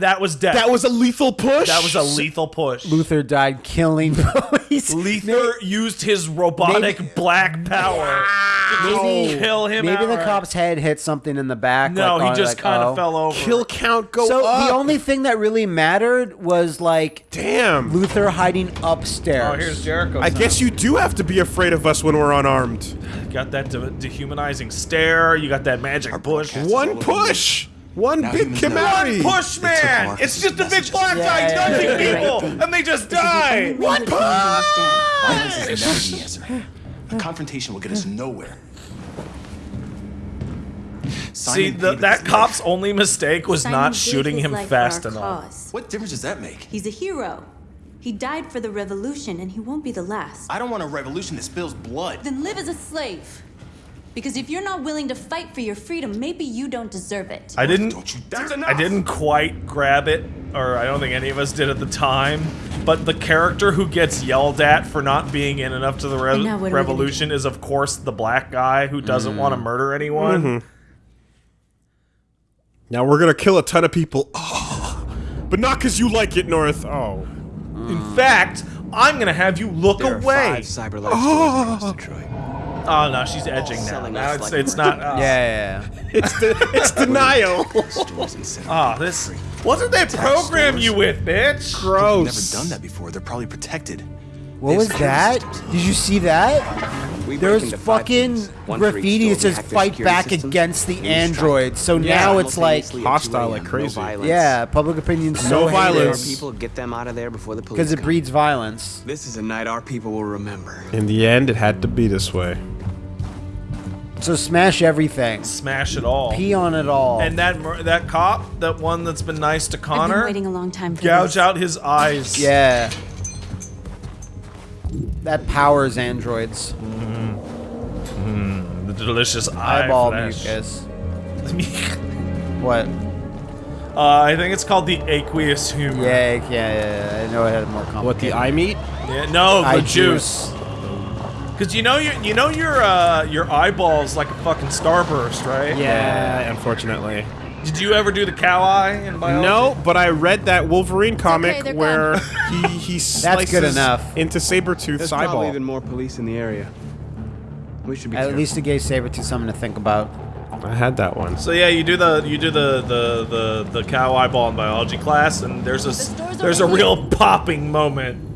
That was death. That was a lethal push. that was a lethal push. Luther died killing police. Luther used his robotic Maybe- black power to Maybe- kill him. Maybe the cop's head hit something in the back. No, like, he on- just like, kind of oh. fell over. Kill count go So up. the only thing that really mattered was like Damn. Luther hiding upstairs. Oh, here's Jericho. I guess you do have to be afraid of us when we're unarmed. got that de- dehumanizing stare. You got that magic push. One all over push. One Now big humans know. Kimari. Push, man! Marcus's It's just a big messages. black guy Yeah, yeah, touching yeah, people, and they just die. What? Violence is the answer. A confrontation will get us nowhere. See, the, that cop's life. only mistake was Simon not shooting him fast enough. cause. What difference does that make? He's a hero. He died for the revolution, and he won't be the last. I don't want a revolution that spills blood. Then live as a slave. Because if you're not willing to fight for your freedom, maybe you don't deserve it. I didn't. Don't you That's I didn't quite grab it, or I don't think any of us did at the time. But the character who gets yelled at for not being in enough to the re- now what are we gonna revolution is, of course, the black guy who doesn't want to mm-hmm. murder anyone. Mm-hmm. Now we're gonna kill a ton of people. Oh. But not because you like it, North. Oh. In fact, I'm gonna have you look There are away. five cyber life stores across Detroit. Oh no, she's edging now. Now it's like it's not. Yeah, Uh, yeah, yeah. It's de- it's denial. Stores and cinema. Ah, this. What did they program you with, bitch? They've Gross. never done that before. They're probably protected. What was that? Did you see that? We There was fucking things. One for graffiti that store. Says fight back systems. against the androids. So Yeah. now it's like, hostile like crazy. No yeah, public opinion's No so hated violence. People get them out of there before the police. because it breeds violence. This is a night our people will remember. In the end, it had to be this way. So smash everything, Smash it all. pee on it all. And that mur- that cop, that one that's been nice to I've been Connor, waiting a long time for gouge this. out his eyes. yeah, that powers androids. the delicious eye Eyeball flesh. mucus. What? uh, I think it's called the aqueous humor. Yeah, yeah, yeah, yeah. I know it had more complicated. What the eye meat? Yeah, no, the Eye juice. Because you know your you know your uh, your eyeballs like a fucking starburst, right? Yeah, unfortunately. Did you ever do the cow eye in biology? No, but I read that Wolverine comic they're where he he slices That's good enough. into Sabretooth's There's probably even more police in the area. We should be At careful. least it gave Sabretooth something to think about. I had that one. So yeah, you do the you do the the the, the cow eyeball in biology class, and there's a s- store's there's a over real popping moment.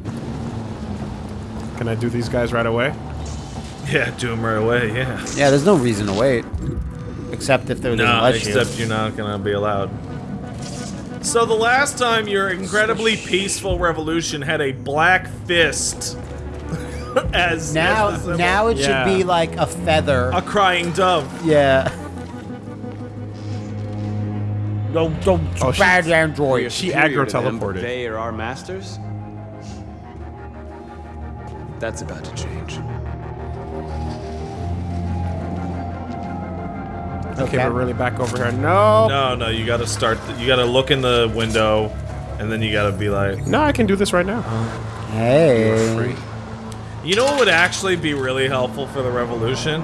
Can I do these guys right away? Yeah, do them right away. Yeah. Yeah, there's no reason to wait. Except if there doesn't No, let you. except you're not gonna be allowed. So the last time your incredibly peaceful revolution had a black fist as Now, as now it Yeah. should be like a feather. a crying dove. yeah. Don't, don't, Oh, she- bad android. She Superior to aggro-teleported. They are our masters. That's about to change. Okay, we're really back over here. No. No, no, you gotta start. The, you gotta look in the window, and then you gotta be like, No, I can do this right now. Oh. Hey. you know what would actually be really helpful for the revolution?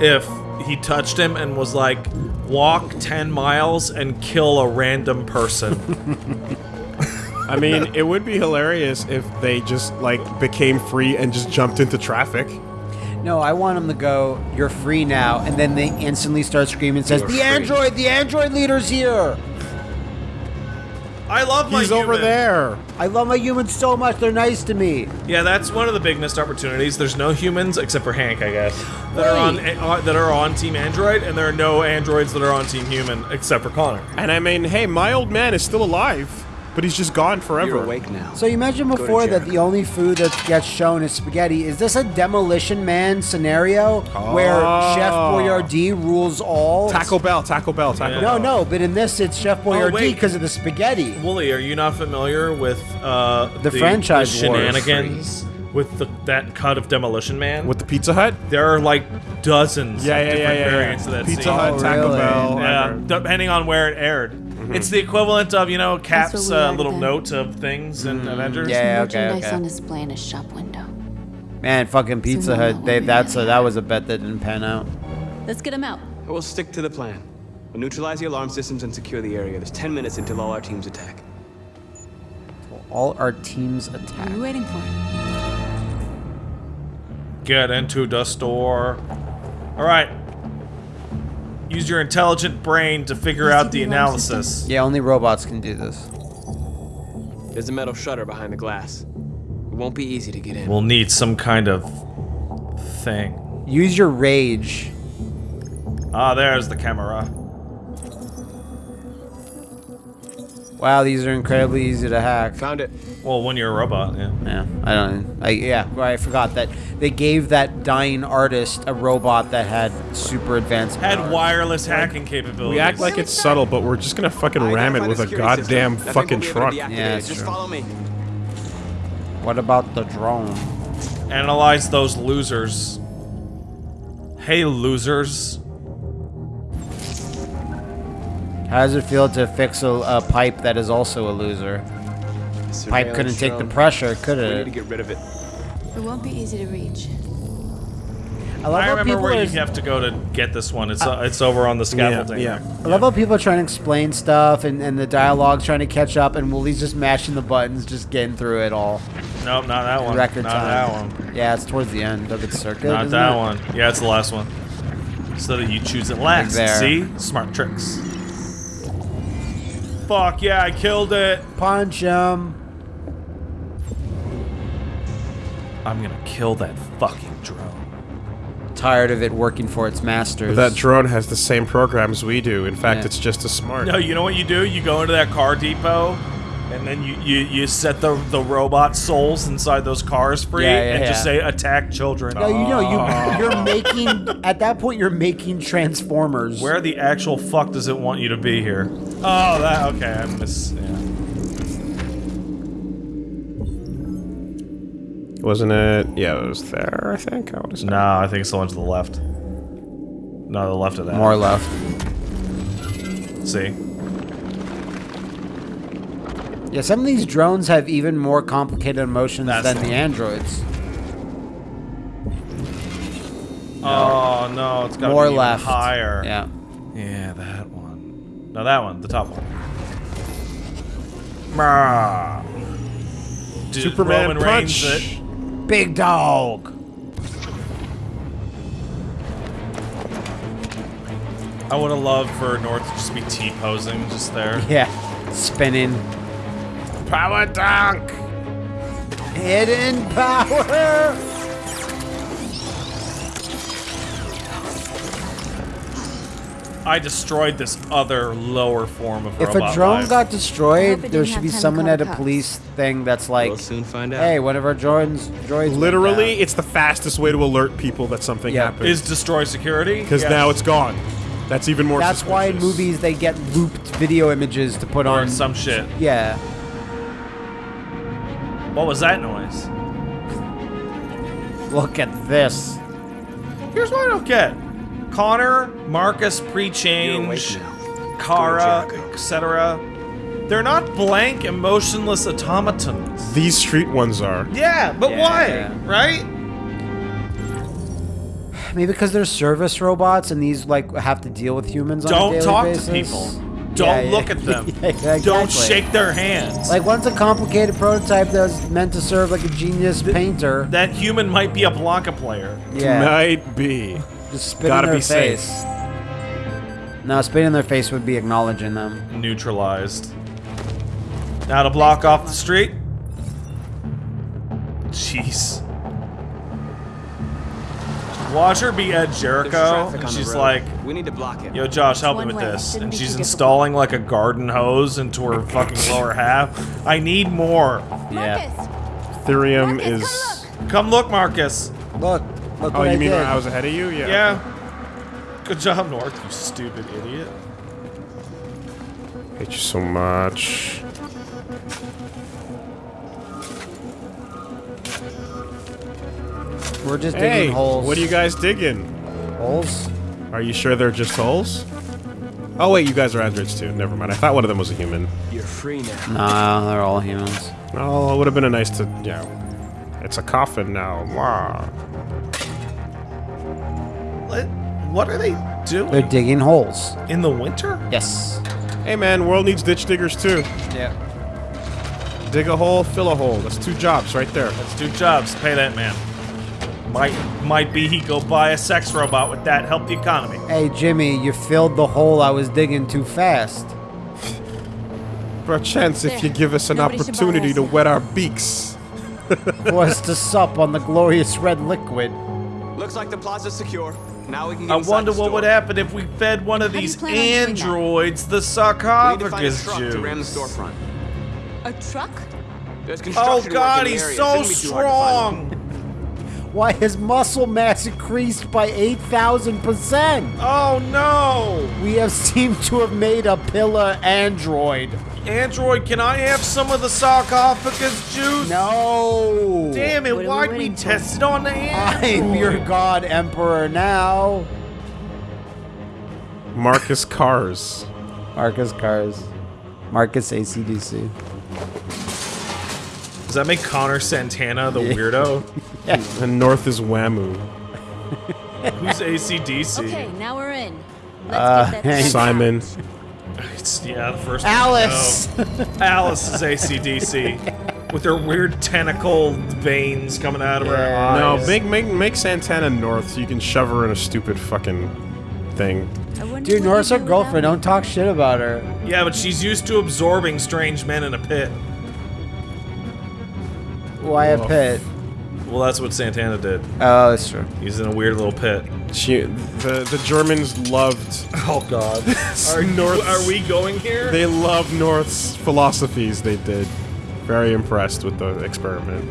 If he touched him and was like, walk 10 miles and kill a random person. I mean, it would be hilarious if they just like became free and just jumped into traffic. No, I want him to go, you're free now, and then they instantly start screaming and says, You're the free." android, the android leader's here! I love my He's over there. I love my humans so much, they're nice to me. Yeah, that's one of the big missed opportunities. There's no humans except for Hank, I guess, that are on uh, that are on Team Android, and there are no androids that are on Team Human except for Connor. And I mean, hey, my old man is still alive, but he's just gone forever. You're awake now. So you mentioned before that the only food that gets shown is spaghetti. Is this a Demolition Man scenario where Chef Oh. Boyardee rules all? Taco Bell, Taco Bell, Taco Yeah. No, Bell. no, but in this it's Chef Boyardee wait. because of the spaghetti. Wooly, are you not familiar with uh, The franchise the wars. shenanigans with the, that cut of Demolition Man? With the Pizza Hut? there are like dozens Yeah, of yeah, yeah, different yeah, yeah. variants of that Pizza scene. Hut, Oh, Taco really? Bell. Yeah, depending on where it aired. Mm-hmm. It's the equivalent of, you know, Cap's uh, little then. note of things in Avengers. Mm, Yeah, okay, Merchandise okay. on display in a shop window. Man, fucking Pizza So Hut. They, that's a, that was a bet that didn't pan out. Let's get him out. We'll stick to the plan. We'll neutralize the alarm systems and secure the area. There's 10 minutes until all our teams attack. All our teams attack. What are we waiting for? Get into the store. All right. Use your intelligent brain to figure out the analysis. Yeah, only robots can do this. There's a metal shutter behind the glass. It won't be easy to get in. We'll need some kind of thing. Use your rage. Ah, there's the camera. Wow, these are incredibly easy to hack. Found it. Well, when you're a robot, yeah. Yeah, I don't. I yeah, I forgot that they gave that dying artist a robot that had super advanced. Had powers. wireless hacking capabilities. We act like it's subtle, but we're just gonna fucking I ram it with a security system. goddamn fucking we'll be able to truck. Yeah, Just true. follow me. What about the drone? Analyze those losers. Hey, losers. How does it feel to fix a, a pipe that is also a loser? Pipe couldn't take the pressure, could We need to it? get rid of it. It won't be easy to reach. I love I remember people where are, you have to go to get this one. It's uh, it's over on the scaffolding. yeah. I love how people are trying to explain stuff and, and the dialogue's trying to catch up, and Woolie's just mashing the buttons, just getting through it all. Nope, not that one. Record not time. that one. Yeah, it's towards the end of its circuit. Not isn't that it? one. Yeah, it's the last one. So that you choose it last. there. See? Smart tricks. Fuck yeah, I killed it. Punch him. I'm gonna kill that fucking drone. Tired of it working for its masters. That drone has the same programs we do. In fact, Yeah. it's just as smart. No, you know what you do? You go into that car depot, and then you, you, you set the, the robot souls inside those cars free, Yeah, yeah, and just say attack children. No, you know you ah. you're making at that point you're making transformers. Where the actual fuck does it want you to be here? Oh, that okay. I miss. Yeah. Wasn't it? Yeah, it was there, I think. I want to say. No, I think it's the one to the left. No, the left of that. more left? See. Yeah, some of these drones have even more complicated emotions That's than the the androids. Oh no, it's got More be even left. higher. Yeah. Yeah, that one. No, that one, the top one. Dude, Superman Roman Reigns punch. it. Big dog. I would have loved for North to just be T posing just there. Yeah. Spinning. Power dunk. Hidden power. I destroyed this other lower form of If robot a drone life. got destroyed, there should be someone at a police thing that's like, We'll soon find out. "Hey, one of our droids droids went Literally, down." it's the fastest way to alert people that something Yeah. happened. is destroy security because Yeah. now it's gone. That's even more. That's why in movies they get looped video images to put or on some shit. Yeah. What was that noise? Look at this. Here's what I don't get. Connor, Marcus, You're pre-change. Kara, etc. They're not blank, emotionless automatons. These street ones are. Yeah, but Yeah. why? Right? Maybe because they're service robots and these like have to deal with humans on a Don't daily talk basis. to people. Don't Yeah, yeah. look at them. Yeah, yeah, Don't shake their hands. Like one's a complicated prototype that was meant to serve like a genius painter. that human might be a Blanca player. yeah. Might be. Just spit Gotta in their be safe. face. No, spit in their face would be acknowledging them. Neutralized. Now to block off the street. Jeez. Watch her be Ed Jericho, and she's like, we need to block it. Yo, Josh, help me with this. And she's installing like a garden hose into her fucking lower half. I need more. Yeah. Ethereum Marcus, is. Come look, Marcus. Look. Look Oh, you I mean did. when I was ahead of you? Yeah. Yeah. Good job, North, you stupid idiot. Hate you so much. We're just Hey, digging holes. what are you guys digging? holes? Are you sure they're just holes? Oh wait, you guys are androids too. Never mind. I thought one of them was a human. You're free now. Nah, they're all humans. Oh, it would have been a nice to, you know. It's a coffin now. Wow. What? what are they doing? They're digging holes. in the winter? Yes. Hey man, world needs ditch diggers too. Yeah. Dig a hole, fill a hole. That's two jobs right there. Let's do jobs. Pay that man. Might might be he go buy a sex robot with that. Help the economy. Hey, Jimmy, you filled the hole I was digging too fast. Perchance if you give us an Nobody opportunity us to wet our beaks. For us to sup on the glorious red liquid. Looks like the plaza's secure. Now we can get I wonder what would happen if we fed one of How these plan on doing that? androids the We need to find a sarcophagus truck to ram the juice. storefront. A truck? Oh god, he's so Shouldn't be too hard to find. strong! Why his muscle mass increased by 8,000%? Oh no! We have seemed to have made a pillar android. Android, can I have some of the sarcophagus juice? No. Damn it, What are we why'd we waiting test it on the android? I'm your god emperor now. Marcus Kars. Marcus Kars. Marcus ACDC. Does that make Connor Santana the Yeah. weirdo? And North is Wamuu. Who's ACDC? Okay, now we're in. Let's Uh, get that Simon. It's, yeah, the first Alice. know. Alice is ACDC. with her weird tentacle veins coming out of her eyes. No, make make make Santana North so you can shove her in a stupid fucking thing. Dude, what North's you her girlfriend. Don't talk shit about her. Yeah, but she's used to absorbing strange men in a pit. Why a pit? Well, that's what Santana did. Oh, that's true. He's in a weird little pit. She the the Germans loved Oh God. Are, North- are we going here? they loved North's philosophies. They did. Very impressed with the experiment.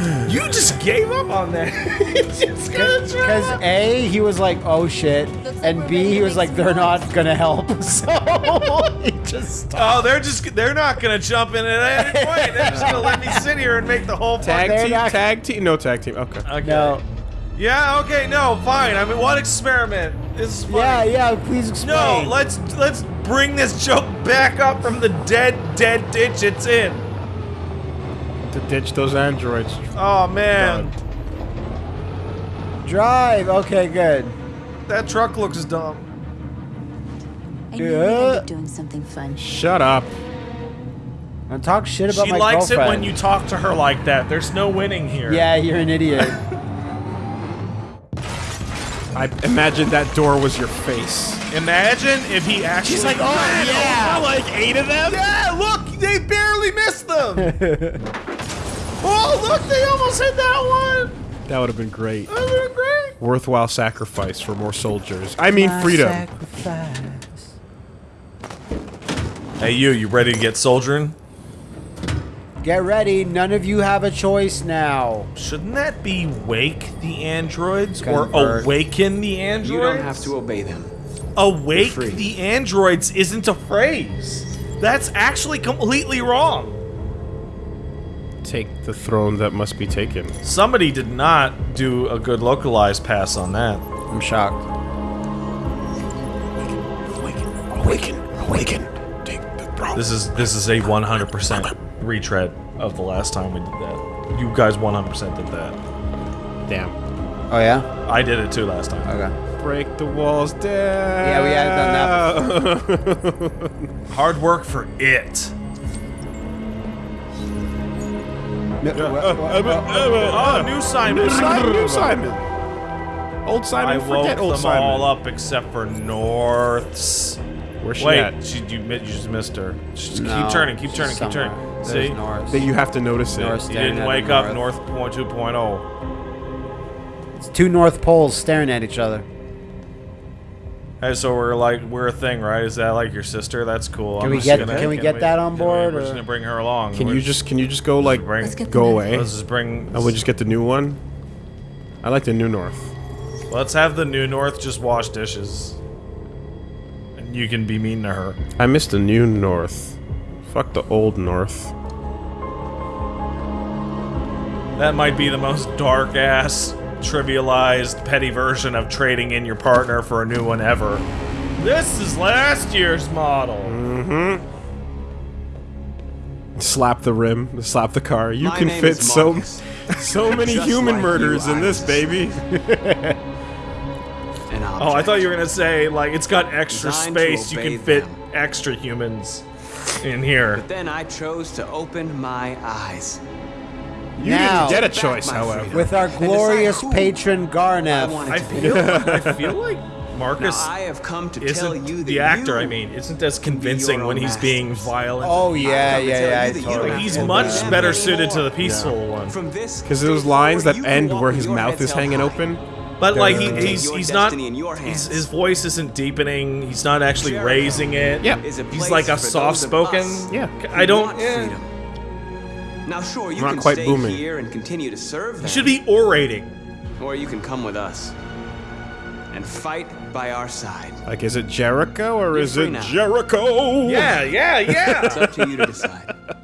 you just gave up on that. You just gonna try. Because A, he was like, oh shit. And B, he was like, they're not gonna help. So he just stopped. Oh, they're just they're not gonna jump in at any point. They're just gonna let me sit here and make the whole Tag they're team, not- tag team, no tag team. Okay. Okay. No. Yeah. Okay. No. Fine. I mean, what experiment? This is funny. Yeah, yeah, please explain. No. Let's let's bring this joke back up from the dead dead ditch it's in. To ditch those androids. Oh man, Drive. Okay, good. that truck looks dumb. I knew Yeah. end doing something fun. Shut up. Don't talk shit about She my likes it when you talk to her like that. There's no winning here. Yeah, you're an idiot. I imagine that door was your face. Imagine if he actually. She's like, oh yeah, like eight of them. Yeah, look, they barely missed them. oh, look, they almost hit that one. That would have been great. That would have been great. Worthwhile sacrifice for more soldiers. I mean freedom. Sacrifice. Hey, you, you ready to get soldiering? Get ready. None of you have a choice now. Shouldn't that be wake the androids Convert. or awaken the androids? You don't have to obey them. Awake the androids isn't a phrase. That's actually completely wrong. Take the throne that must be taken. Somebody did not do a good localized pass on that. I'm shocked. Awaken, awaken, awaken. Take the throne. This is this is a 100% retread of the last time we did that. You guys 100% did that. Damn. Oh yeah. I did it too last time. Okay. Break the walls down. Yeah, we hadn't done that Hard work for it. Oh, new Simon. New Simon. New Simon. Old Simon. I woke forget old them Simon. all up except for North's. Where's she Wait, at? she, you, you just missed her. Just No, keep turning, keep turning, keep turning. There's See? Norris. That you have to notice it. Norris You didn't wake up north. North Point 2.0. It's two North Poles staring at each other. Hey, so we're like we're a thing, right? Is that like your sister? That's cool. Can I'm we just get- gonna- can we get that on board, We're just gonna bring her along. Can We're you just can you just go like bring? Let's go away? Let's just bring. And we just get the new one. I like the new North. Let's have the new North just wash dishes. And you can be mean to her. I miss the new North. Fuck the old North. That might be the most dark ass, trivialized, petty version of trading in your partner for a new one ever. This is last year's model. Mm-hmm. Slap the rim, slap the car. You My can fit so so many Just human like murders you, in this baby. Oh, I thought you were gonna say like it's got extra Designed space. You can fit them. extra humans in here. But then I chose to open my eyes. You Now- didn't get a choice, however. freedom. With our glorious who patron I Garneth. wanted I feel I feel like Now Marcus I have come to tell isn't you that the actor. you I mean, isn't as convincing when own he's being violent. Oh yeah, I've come to yeah, yeah. you I that you totally. he's much better them suited to the anymore. peaceful one. Because day those lines that end where his mouth is hanging high. open. But like he, he's he's not in your he's, his voice isn't deepening. He's not actually Jericho raising it. Yeah. He's like a soft spoken. Yeah. I don't. want freedom. Now, sure, you Not can quite stay booming. here and continue to serve them, He should be orating. or you can come with us and fight by our side. Like, is it Jericho or You're is it now. Jericho? Yeah, yeah, yeah. It's up to you to decide.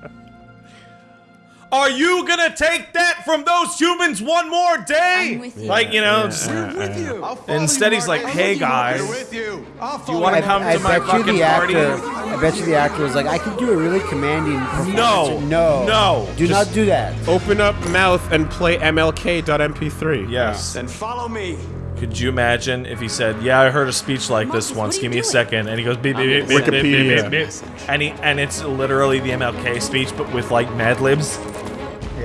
Are you gonna take that from those humans one more day? I'm with you. Like you know. just- with you. Instead, you, he's like, "Hey, We're guys, with you. I'll you follow wanna come I to my bet you fucking the party? actor. I bet you the actor was like, I could do a really commanding performance. No. no, No. Do Just- not do that. Open up mouth and play MLK.mp3. Yes. and follow me. Could you imagine if he said, "Yeah, I heard a speech like this once. Give you me a doing?" second. and he goes, beep, beep, beep, beep, beep, beep, Wikipedia. beep, beep, and he and it's literally the MLK speech, but with like Mad Libs.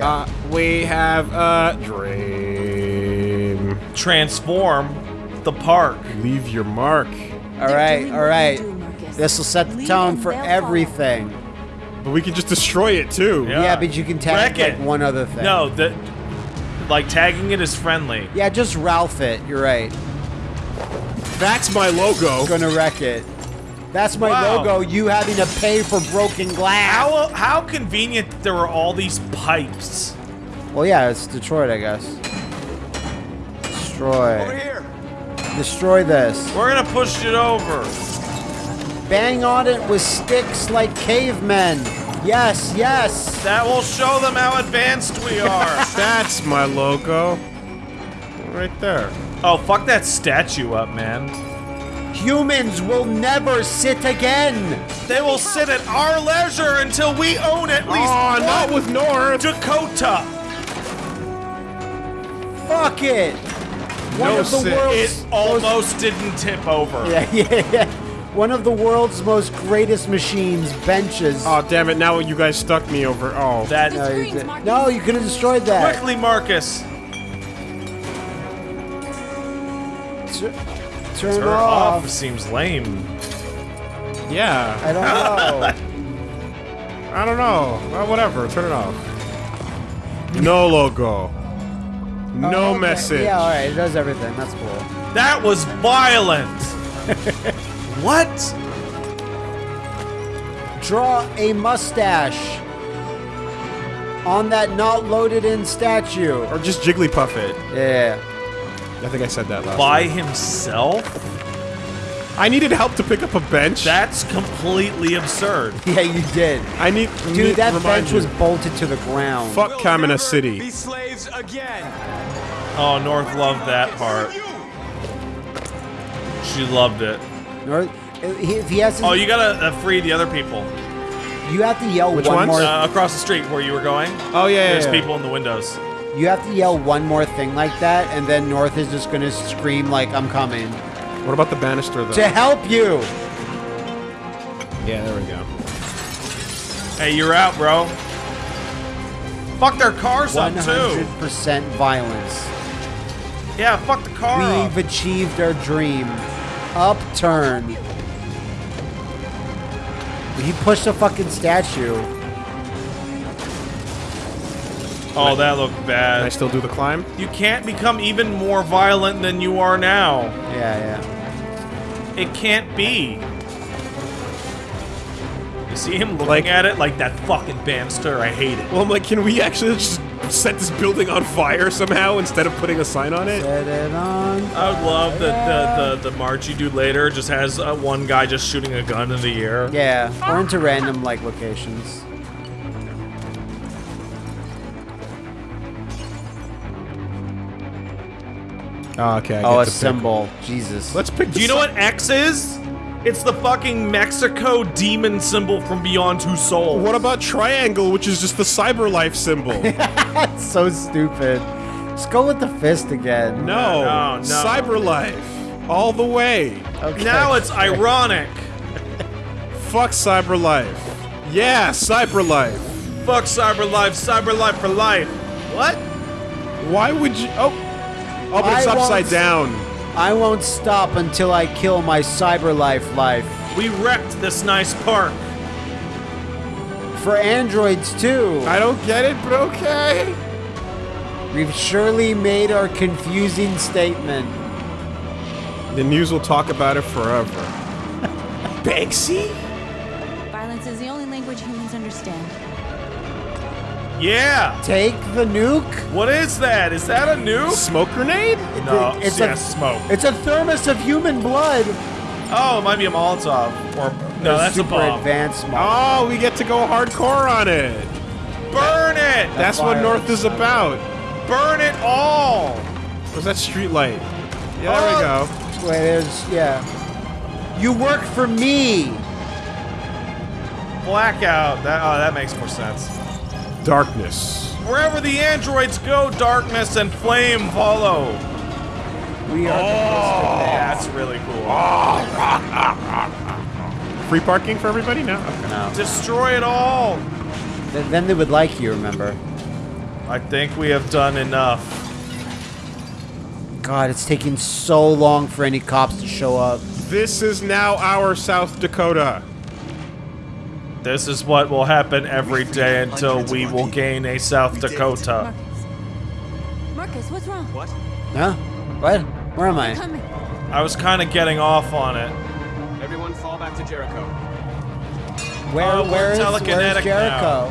Uh, we have a dream. Transform the park. Leave your mark. All They're right, doing all what right. you do, Marcus. This will set the tone for everything. But we can just destroy it too. Yeah. Yeah, but you can tag Wreck like it. one other thing. No, the like tagging it is friendly. Yeah, just Ralph it. You're right. That's my logo. Gonna wreck it. That's my Wow. logo. You having to pay for broken glass. How how convenient there were all these pipes. Well, yeah, it's Detroit, I guess. Destroy. Over Destroy. here. Destroy this. We're gonna push it over. Bang on it with sticks like cavemen. Yes, yes. That will show them how advanced we are. That's my logo. Right there. oh, fuck that statue up, man. Humans will never sit again. They will sit at our leisure until we own at ah, least Oh, one not with North. Dakota. Fuck it. One No of the sit. world's It almost didn't tip over. Yeah, yeah, yeah. One of the world's most greatest machines benches. Oh, damn it. Now you guys stuck me over. Oh. That no, you did- no, you could have destroyed that. quickly, Marcus. Tur- turn, Turn off. off seems lame. Yeah. I don't know. I don't know. Well, whatever. Turn it off. No logo. Oh, no Oh, okay. message. Yeah, all right. It does everything. That's cool. That was violent. what? Draw a mustache on that not loaded in statue. Or just Jigglypuff it. Yeah. I think I said that last By time. himself? I needed help to pick up a bench. That's completely absurd. Yeah, you did. I need. Dude, need- that bench you. was bolted to the ground. Fuck We'll Kamina City. Be slaves again. Oh, North loved that part. She loved it. North, if he has, his, Oh, you gotta uh, free the other people you have to yell Which one ones? more. uh, across the street where you were going. Oh yeah, yeah, There's yeah. people in the windows. You have to yell one more thing like that, and then North is just gonna scream like I'm coming What about the banister though? to help you. yeah, there we go. Hey, you're out, bro. Fuck their cars up too. hundred percent violence. Yeah, fuck the car up. We've achieved our dream. Upturn. He pushed a fucking statue. Oh, that looked bad. Can I still do the climb? You can't become even more violent than you are now. Yeah, yeah. It can't be. You see him looking Like- at it like that fucking bamster, I hate it. Well, I'm like, can we actually just set this building on fire somehow instead of putting a sign on it? Set it on. I would love that the, the, the march you do later just has uh, one guy just shooting a gun in the air. Yeah, or into random like locations. Oh, okay. I Oh, get a to pick. symbol. Jesus. Let's pick. Do you know what X is? It's the fucking Mexico demon symbol from Beyond Two Souls. What about triangle, which is just the cyber life symbol? That's so stupid. Just go with the fist again. No, No, no. CyberLife. all the way. Okay. Now it's ironic. Fuck cyber life. Yeah, cyber life. Fuck cyber life, cyber life for life. What? Why would you? Oh, oh, but it's I upside down. I won't stop until I kill my cyber life life. We wrecked this nice park. For androids too. I don't get it, but okay. We've surely made our confusing statement. The news will talk about it forever. Banksy? Violence is the only language humans understand. Yeah. Take the nuke. What is that? Is that a nuke? Smoke grenade? No, it's yeah, a smoke. It's a thermos of human blood. Oh, it might be a Molotov. Or no, that's a super bomb. advanced mode. Oh, we get to go hardcore on it. Burn it! That's what. North is about. Burn it all! Was that street light? Yeah, there we oh, go. Wait, there's yeah. You work for me. Blackout. That oh, that makes more sense. Darkness. Wherever the androids go, darkness and flame follow. We are Oh, that's really cool. Free parking for everybody now? Okay. no. Destroy it all. Th- Then they would like you. Remember? I think we have done enough. God, it's taking so long for any cops to show up. This is now our South Dakota. This is what will happen every day until we will gain a South Dakota. Marcus. Marcus, what's wrong? What? Huh? What? Where am I? I was kind of getting off on it. Everyone fall back to Jericho. Where? Oh, we're where is where's telekinetic Jericho?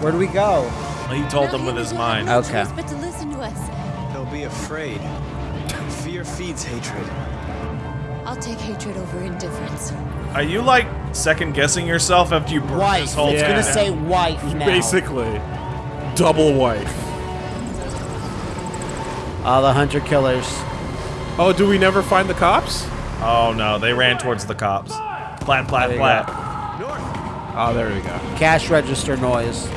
Where do we go? He told them with his mind. no Okay. choice But to listen to us. They'll be afraid. Fear feeds hatred. I'll take hatred over indifference. Are you like second guessing yourself after you burned Wife. this whole It's Yeah. gonna say down? wife now. Basically. Double wife. All the hunter killers. Oh, do we never find the cops? Oh no, they ran towards the cops. Plat, plat, There you plat. Oh, ah, there we go. Cash register noise.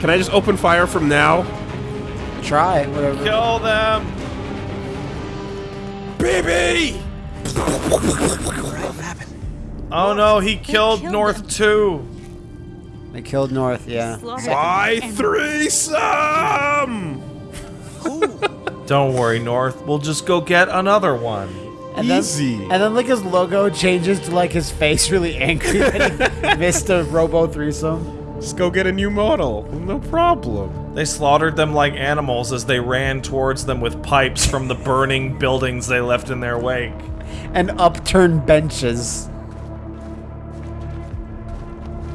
Can I just open fire from now? Try whatever. Kill them! Baby! Oh no, he killed killed North them. too. They killed North. Yeah. Slaughtered My and- threesome! Don't worry, North. We'll just go get another one. And then, Easy. and then like his logo changes to like his face really angry that he missed a Robo threesome. Just go get a new model. No problem. They slaughtered them like animals as they ran towards them with pipes from the burning buildings they left in their wake. And upturned benches.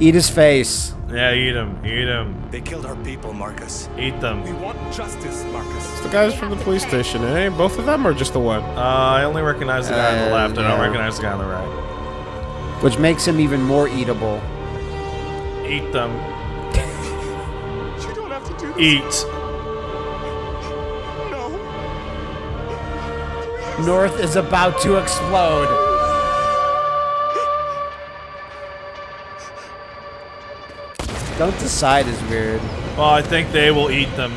Eat his face. Yeah, eat them, eat them, They killed our people, Marcus. eat them. We want justice, Marcus. It's The guys from the police station, eh? Both of them or just the one? Uh, I only recognize the guy on the left. left. I don't recognize the guy on the right. Which makes him even more eatable. Eat them. You don't have to do this. Eat. No. North is about to explode. don't decide is weird. Well, I think they will eat them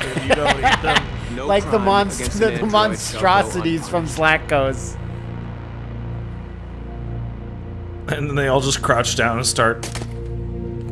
if you don't eat them. No like the, monst the, the monstrosities from Slackos. And then they all just crouch down and start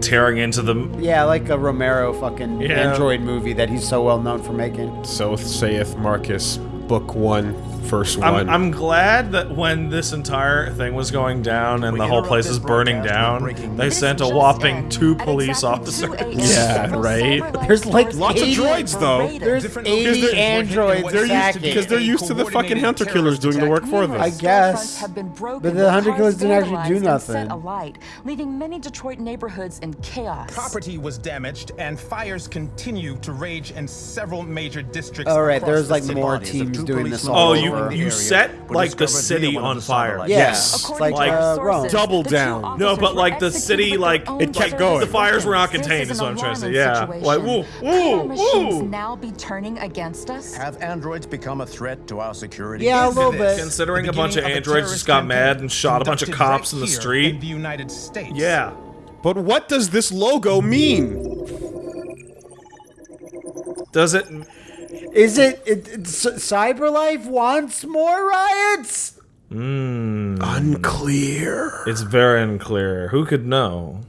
tearing into them. Yeah, like a Romero fucking yeah. android movie that he's so well known for making. So saith Marcus, Book 1, first one. I'm, I'm glad that when this entire thing was going down and we the whole place is burning down, they this sent a whopping two police officers. yeah, right. There's like lots of droids though. There's 80 androids they're used to, because they're used to the fucking hunter killers doing the work for them. I guess, but the hunter killers didn't actually do nothing. Alight, leaving many Detroit neighborhoods in chaos. Property was damaged, and fires continue to rage in several major districts. All right, there's like more teams doing this. All oh, you you over. over the you area set like the city on fire. satellites. Yeah. Yes. According like uh, Double down. No, but like the city, like It kept going. The fires were not contained, This is what I'm trying to say. an Yeah. alarming Like, woo, woo, our machines woo. now be turning against us? Have androids become a threat to our security? Yeah, a little bit. Considering a bunch of androids just got mad and shot a bunch of cops in the street. in the United States. Yeah. But what does this logo mean? Does it? Is it, it, it Cyberlife wants more riots? Mm. Unclear. It's very unclear. Who could know?